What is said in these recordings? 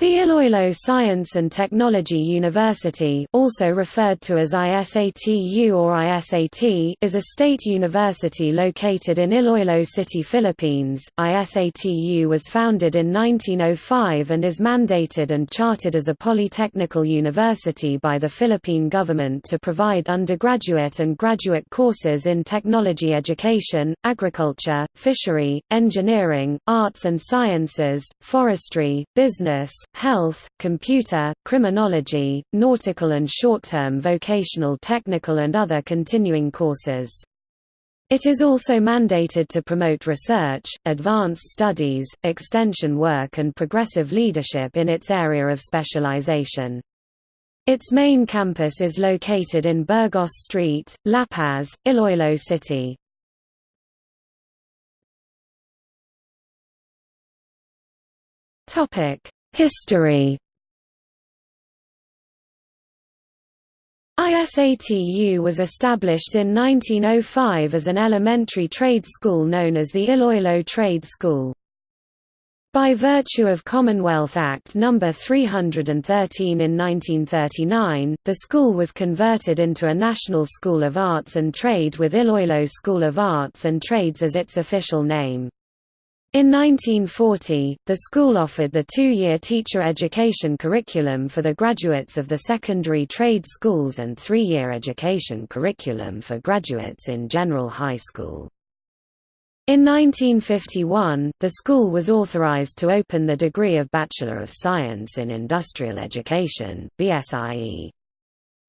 The Iloilo Science and Technology University also referred to as ISATU or ISAT is a state university located in Iloilo City, Philippines. ISATU was founded in 1905 and is mandated and chartered as a polytechnical university by the Philippine government to provide undergraduate and graduate courses in technology education, agriculture, fishery, engineering, arts and sciences, forestry, business, health, computer, criminology, nautical and short-term vocational technical and other continuing courses. It is also mandated to promote research, advanced studies, extension work and progressive leadership in its area of specialization. Its main campus is located in Burgos Street, La Paz, Iloilo City. History ISATU was established in 1905 as an elementary trade school known as the Iloilo Trade School. By virtue of Commonwealth Act No. 313 in 1939, the school was converted into a National School of Arts and Trade with Iloilo School of Arts and Trades as its official name. In 1940, the school offered the two-year teacher education curriculum for the graduates of the secondary trade schools and three-year education curriculum for graduates in general high school. In 1951, the school was authorized to open the degree of Bachelor of Science in Industrial Education BSIE.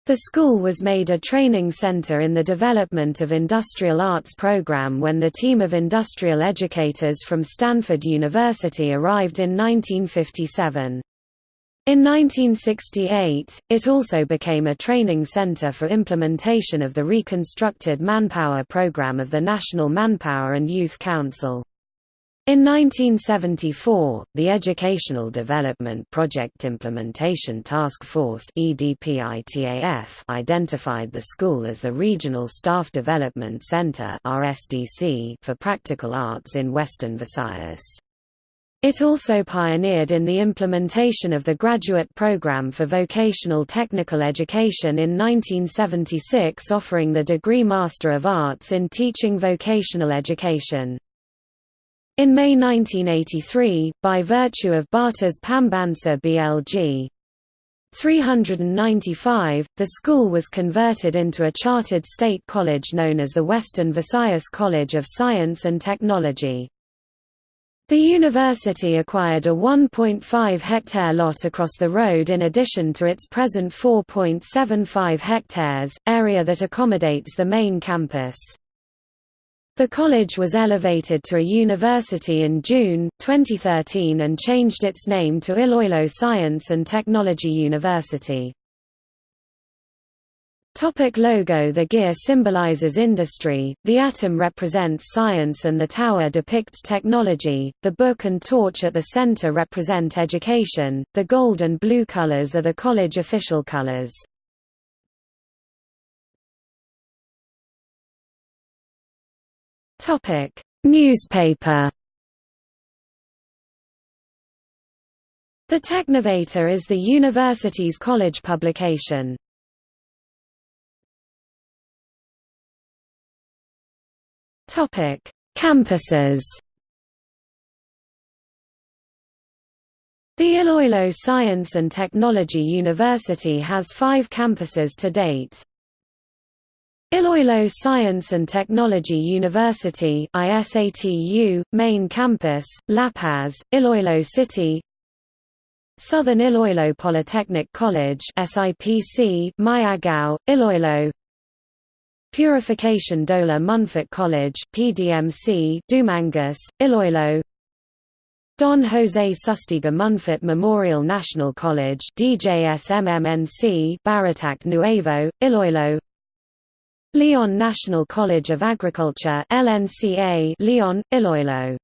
The school was made a training center in the development of industrial arts program when the team of industrial educators from Stanford University arrived in 1957. In 1968, it also became a training center for implementation of the reconstructed manpower program of the National Manpower and Youth Council. In 1974, the Educational Development Project Implementation Task Force identified the school as the Regional Staff Development Center for practical arts in Western Visayas. It also pioneered in the implementation of the graduate program for vocational technical education in 1976 offering the degree Master of Arts in Teaching Vocational Education. In May 1983, by virtue of Batas Pambansa BLG 395, the school was converted into a chartered state college known as the Western Visayas College of Science and Technology. The university acquired a 1.5-hectare lot across the road in addition to its present 4.75 hectares, area that accommodates the main campus. The college was elevated to a university in June, 2013 and changed its name to Iloilo Science and Technology University. Topic logo The gear symbolizes industry, the atom represents science and the tower depicts technology, the book and torch at the center represent education, the gold and blue colors are the college official colors. Topic: Newspaper. The Technovator is the university's college publication. Topic: Campuses. The Iloilo Science and Technology University has five campuses to date. Iloilo Science and Technology University ISATU, main campus, La Paz, Iloilo City. Southern Iloilo Polytechnic College SIPC, Miagao, Iloilo. Purification Dolar Monfort College PDMC, Dumangas, Iloilo. Don Jose Sustiga Monfort Memorial National College DJSMMNC Barotac Nuevo, Iloilo Leon National College of Agriculture LNCA Leon, Iloilo